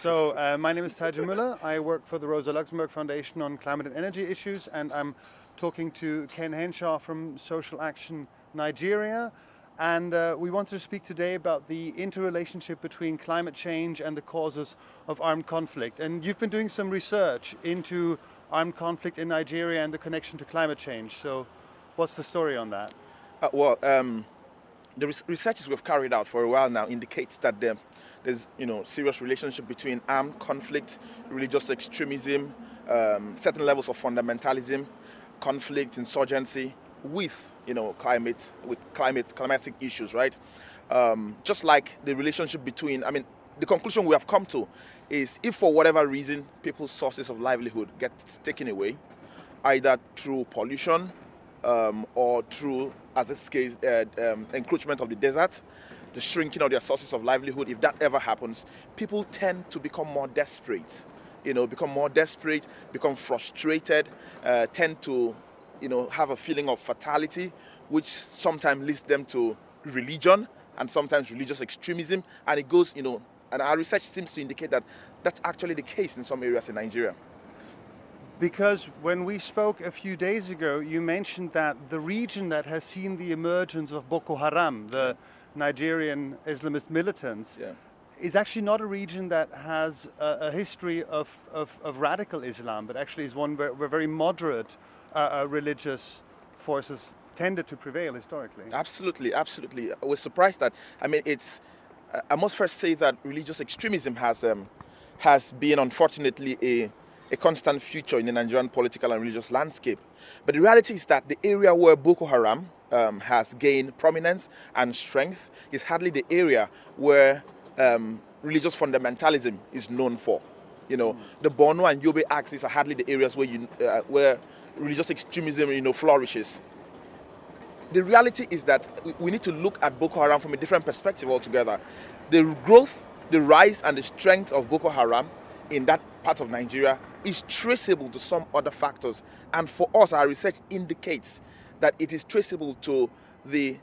So uh, my name is Tadzio Müller. I work for the Rosa Luxemburg Foundation on climate and energy issues, and I'm talking to Ken Henshaw from Social Action Nigeria. And uh, we want to speak today about the interrelationship between climate change and the causes of armed conflict. And you've been doing some research into armed conflict in Nigeria and the connection to climate change. So what's the story on that? Uh, well, um, the researches we've carried out for a while now indicates that the, there's you know serious relationship between armed conflict, religious extremism, um, certain levels of fundamentalism, conflict, insurgency, with you know climate, with climate climatic issues, right? Um, just like the relationship between, I mean, the conclusion we have come to is if for whatever reason people's sources of livelihood get taken away, either through pollution um, or through as this case, uh, um, encroachment of the desert, the shrinking of their sources of livelihood, if that ever happens, people tend to become more desperate. You know, become more desperate, become frustrated, uh, tend to, you know, have a feeling of fatality, which sometimes leads them to religion and sometimes religious extremism. And it goes, you know, and our research seems to indicate that that's actually the case in some areas in Nigeria. Because when we spoke a few days ago, you mentioned that the region that has seen the emergence of Boko Haram, the Nigerian Islamist militants, yeah. is actually not a region that has a, a history of, of, of, radical Islam, but actually is one where, where very moderate uh, uh, religious forces tended to prevail historically. Absolutely, absolutely. I was surprised that, I mean, it's, I must first say that religious extremism has, um, has been unfortunately a a constant feature in the Nigerian political and religious landscape. But the reality is that the area where Boko Haram um, has gained prominence and strength is hardly the area where um, religious fundamentalism is known for. You know, mm. the Borno and Yobe axis are hardly the areas where, you, uh, where religious extremism, you know, flourishes. The reality is that we need to look at Boko Haram from a different perspective altogether. The growth, the rise and the strength of Boko Haram in that part of Nigeria is traceable to some other factors. And for us, our research indicates that it is traceable to the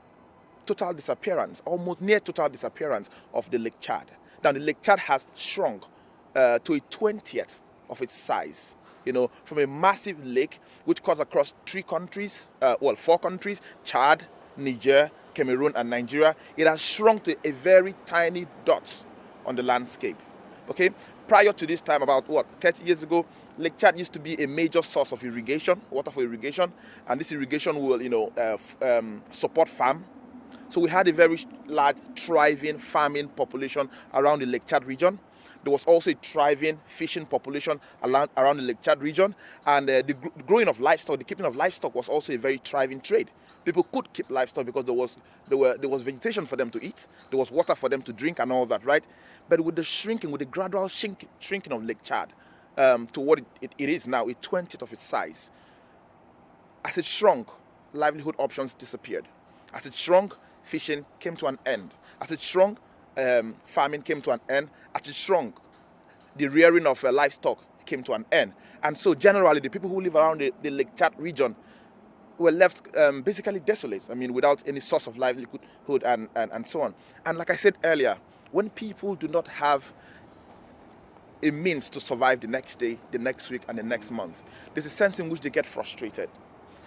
total disappearance, almost near total disappearance of the Lake Chad. Now, the Lake Chad has shrunk uh, to a 20th of its size. You know, from a massive lake which cuts across three countries, uh, well, four countries, Chad, Niger, Cameroon, and Nigeria, it has shrunk to a very tiny dot on the landscape. Okay, prior to this time, about what, 30 years ago, Lake Chad used to be a major source of irrigation, water for irrigation, and this irrigation will, you know, uh, um, support farm. So we had a very large, thriving farming population around the Lake Chad region. There was also a thriving fishing population around, the Lake Chad region, and uh, the gr growing of livestock, the keeping of livestock was also a very thriving trade. People could keep livestock because there was there were there was vegetation for them to eat, there was water for them to drink, and all that, right? But with the shrinking, with the gradual shrink, shrinking of Lake Chad um, to what it, it, it is now, a twentieth of its size, as it shrunk, livelihood options disappeared. As it shrunk, fishing came to an end. As it shrunk, um, farming came to an end, as it shrunk, the rearing of uh, livestock came to an end. And so generally, the people who live around the, the Lake Chad region were left um, basically desolate, I mean, without any source of livelihood and, and, and so on. And like I said earlier, when people do not have a means to survive the next day, the next week, and the next month, there's a sense in which they get frustrated.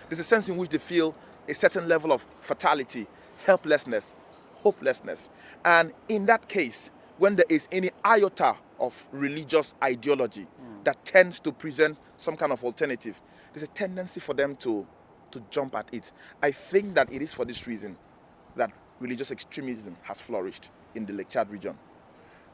There's a sense in which they feel a certain level of fatality, helplessness, hopelessness. And in that case, when there is any iota of religious ideology mm. that tends to present some kind of alternative, there's a tendency for them to, to jump at it. I think that it is for this reason that religious extremism has flourished in the Lake Chad region.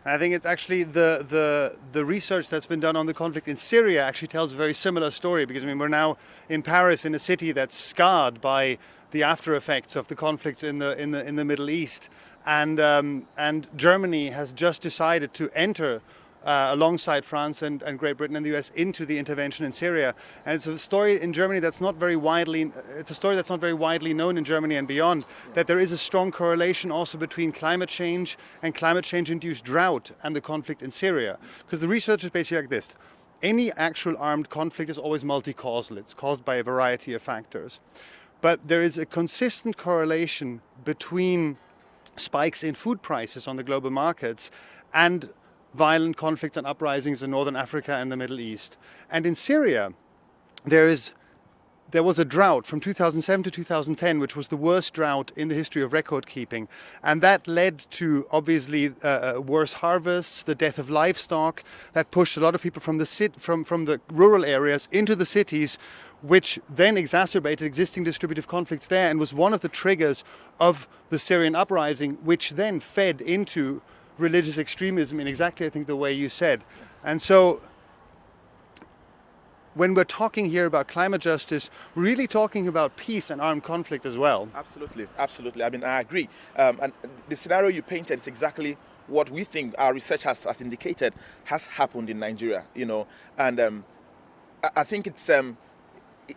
I think it's actually the, the, the research that's been done on the conflict in Syria actually tells a very similar story because I mean we're now in Paris in a city that's scarred by the after effects of the conflicts in the in the in the Middle East. And um, and Germany has just decided to enter uh, alongside France and, and, Great Britain and the US into the intervention in Syria. And it's a story in Germany that's not very widely, it's a story that's not very widely known in Germany and beyond, that there is a strong correlation also between climate change and climate change induced drought and the conflict in Syria. Because the research is basically like this. Any actual armed conflict is always multi-causal. It's caused by a variety of factors. But there is a consistent correlation between spikes in food prices on the global markets and violent conflicts and uprisings in northern Africa and the Middle East. And in Syria, there is there was a drought from 2007 to 2010, which was the worst drought in the history of record keeping. And that led to obviously uh, uh, worse harvests, the death of livestock, that pushed a lot of people from the, sit- from, from the rural areas into the cities, which then exacerbated existing distributive conflicts there and was one of the triggers of the Syrian uprising, which then fed into religious extremism in exactly, I think, the way you said. And so when we're talking here about climate justice, we're really talking about peace and armed conflict as well. Absolutely, absolutely. I mean, I agree. Um, and the scenario you painted is exactly what we think our research has, has indicated has happened in Nigeria. You know, and um, I, I think it's um,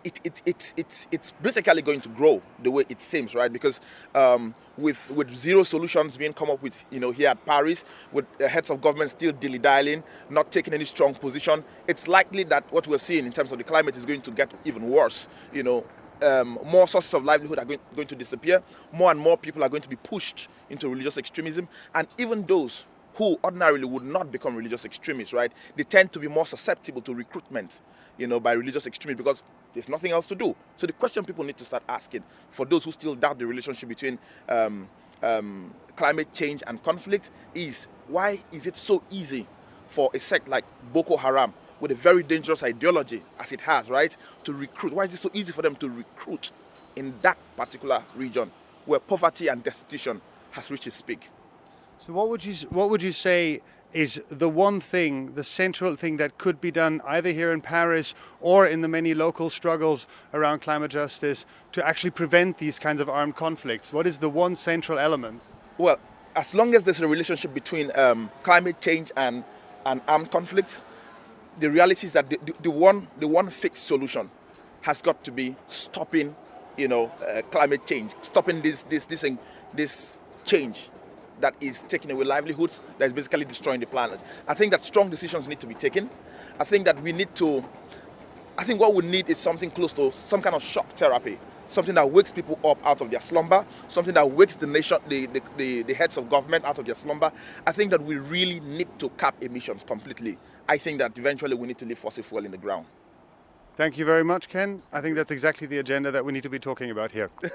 it, it, it, it's, it's basically going to grow the way it seems, right? Because um, with, with zero solutions being come up with, you know, here at Paris, with the heads of government still dilly-dallying, not taking any strong position, it's likely that what we're seeing in terms of the climate is going to get even worse, you know. Um, more sources of livelihood are going, going to disappear. More and more people are going to be pushed into religious extremism. And even those who ordinarily would not become religious extremists, right? They tend to be more susceptible to recruitment, you know, by religious extremists because there's nothing else to do. So the question people need to start asking for those who still doubt the relationship between um, um, climate change and conflict is why is it so easy for a sect like Boko Haram with a very dangerous ideology as it has, right, to recruit? Why is it so easy for them to recruit in that particular region where poverty and destitution has reached its peak? So what would you what would you say is the one thing, the central thing that could be done either here in Paris or in the many local struggles around climate justice to actually prevent these kinds of armed conflicts? What is the one central element? Well, as long as there's a relationship between um, climate change and, and armed conflicts, the reality is that the, the, the, one, the one fixed solution has got to be stopping, you know, uh, climate change, stopping this, this, this, this change that is taking away livelihoods, that is basically destroying the planet. I think that strong decisions need to be taken. I think that we need to, I think what we need is something close to some kind of shock therapy, something that wakes people up out of their slumber, something that wakes the nation, the, the, the, the heads of government out of their slumber. I think that we really need to cap emissions completely. I think that eventually we need to leave fossil fuel in the ground. Thank you very much, Ken. I think that's exactly the agenda that we need to be talking about here.